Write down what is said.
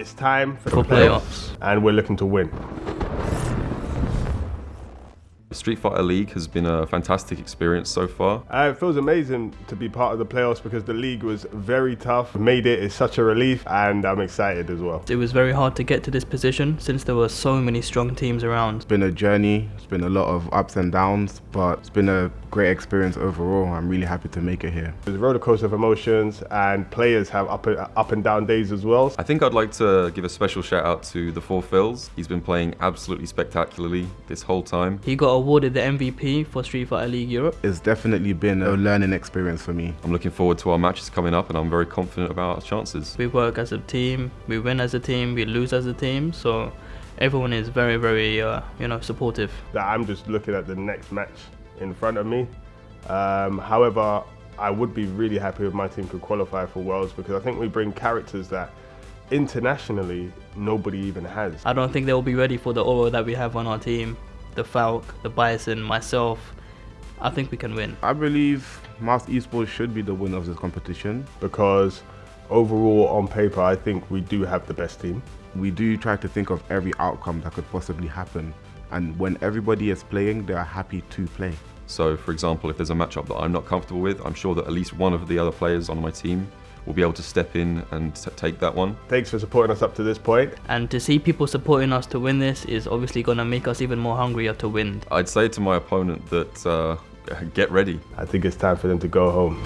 It's time for, For the playoffs, playoffs. and we're looking to win. Street Fighter League has been a fantastic experience so far. Uh, it feels amazing to be part of the playoffs because the league was very tough. Made it is such a relief, and I'm excited as well. It was very hard to get to this position since there were so many strong teams around. It's been a journey, it's been a lot of ups and downs, but it's been a great experience overall. I'm really happy to make it here. There's a roller coaster of emotions, and players have up and, up and down days as well. I think I'd like to give a special shout out to the Four Phils. He's been playing absolutely spectacularly this whole time. He got awarded the MVP for Street Fighter League Europe. It's definitely been a learning experience for me. I'm looking forward to our matches coming up and I'm very confident about our chances. We work as a team, we win as a team, we lose as a team, so everyone is very, very, uh, you know, supportive. That I'm just looking at the next match in front of me. Um, however, I would be really happy if my team could qualify for Worlds because I think we bring characters that internationally nobody even has. I don't think they'll be ready for the aura that we have on our team. The Falk, the Bison, myself. I think we can win. I believe Mouse Esports should be the winner of this competition. because overall on paper I think we do have the best team. We do try to think of every outcome that could possibly happen. And when everybody is playing, they are happy to play. So, for example, if there's a matchup that I'm not comfortable with, I'm sure that at least one of the other players on my team will be able to step in and take that one. Thanks for supporting us up to this point. And to see people supporting us to win this is obviously going to make us even more hungrier to win. I'd say to my opponent that uh, get ready. I think it's time for them to go home.